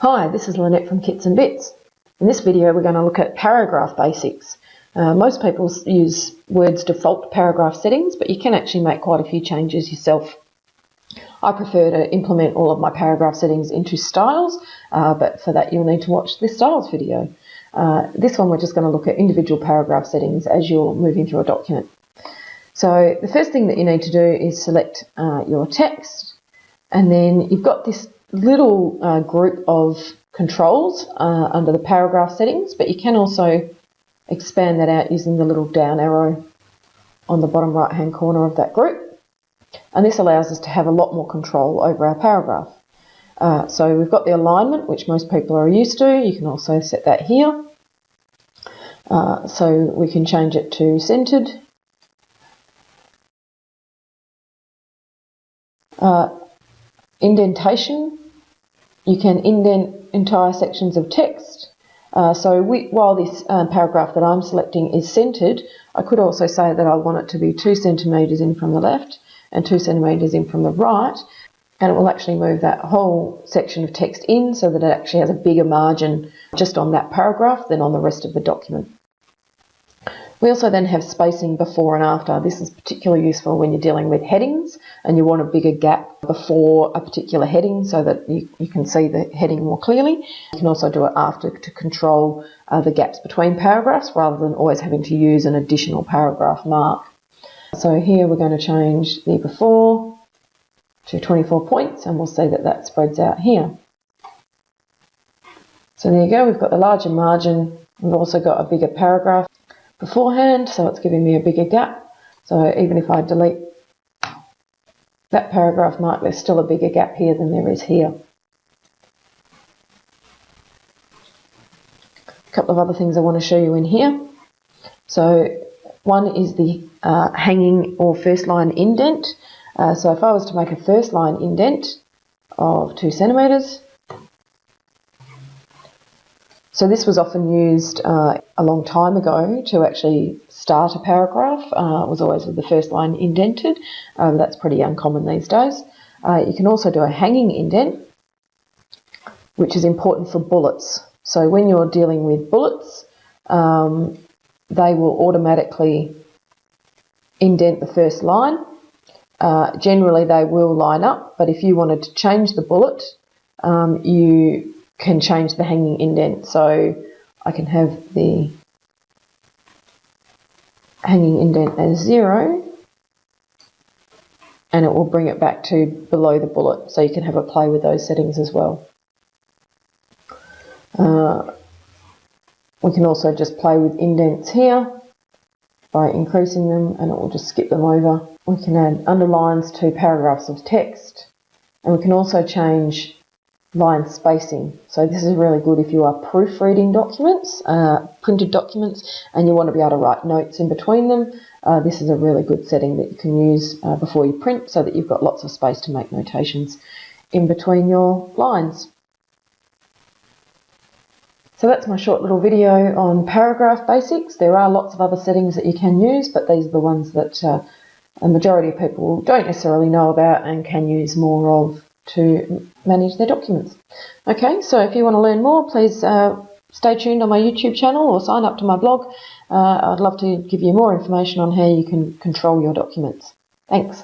Hi, this is Lynette from Kits and Bits. In this video we're going to look at paragraph basics. Uh, most people use Word's default paragraph settings, but you can actually make quite a few changes yourself. I prefer to implement all of my paragraph settings into styles, uh, but for that you'll need to watch this styles video. Uh, this one we're just going to look at individual paragraph settings as you're moving through a document. So the first thing that you need to do is select uh, your text, and then you've got this little uh, group of controls uh, under the paragraph settings, but you can also expand that out using the little down arrow on the bottom right hand corner of that group. And this allows us to have a lot more control over our paragraph. Uh, so we've got the alignment, which most people are used to. You can also set that here. Uh, so we can change it to centered. Uh, indentation you can indent entire sections of text. Uh, so we, while this um, paragraph that I'm selecting is centered, I could also say that I want it to be two centimetres in from the left and two centimetres in from the right, and it will actually move that whole section of text in so that it actually has a bigger margin just on that paragraph than on the rest of the document. We also then have spacing before and after. This is particularly useful when you're dealing with headings and you want a bigger gap before a particular heading so that you, you can see the heading more clearly. You can also do it after to control uh, the gaps between paragraphs rather than always having to use an additional paragraph mark. So here we're going to change the before to 24 points and we'll see that that spreads out here. So there you go, we've got the larger margin, we've also got a bigger paragraph beforehand, so it's giving me a bigger gap. So even if I delete that paragraph mark, there's still a bigger gap here than there is here. A couple of other things I want to show you in here. So one is the uh, hanging or first line indent. Uh, so if I was to make a first line indent of two centimetres, so this was often used uh, a long time ago to actually start a paragraph. Uh, it was always with the first line indented. Um, that's pretty uncommon these days. Uh, you can also do a hanging indent, which is important for bullets. So when you're dealing with bullets, um, they will automatically indent the first line. Uh, generally, they will line up, but if you wanted to change the bullet, um, you can change the hanging indent. So I can have the hanging indent as zero and it will bring it back to below the bullet. So you can have a play with those settings as well. Uh, we can also just play with indents here by increasing them and it will just skip them over. We can add underlines to paragraphs of text and we can also change line spacing. So this is really good if you are proofreading documents, uh, printed documents, and you want to be able to write notes in between them. Uh, this is a really good setting that you can use uh, before you print so that you've got lots of space to make notations in between your lines. So that's my short little video on paragraph basics. There are lots of other settings that you can use, but these are the ones that uh, a majority of people don't necessarily know about and can use more of to manage their documents. Okay, so if you want to learn more, please uh, stay tuned on my YouTube channel or sign up to my blog. Uh, I'd love to give you more information on how you can control your documents. Thanks.